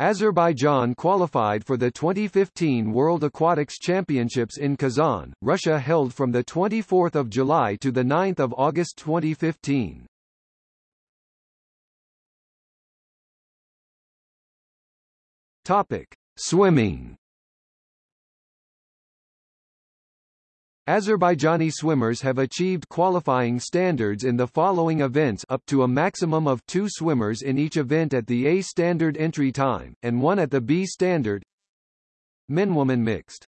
Azerbaijan qualified for the 2015 World Aquatics Championships in Kazan, Russia held from 24 July to 9 August 2015. Topic. Swimming Azerbaijani swimmers have achieved qualifying standards in the following events up to a maximum of two swimmers in each event at the A standard entry time, and one at the B standard. Men-woman mixed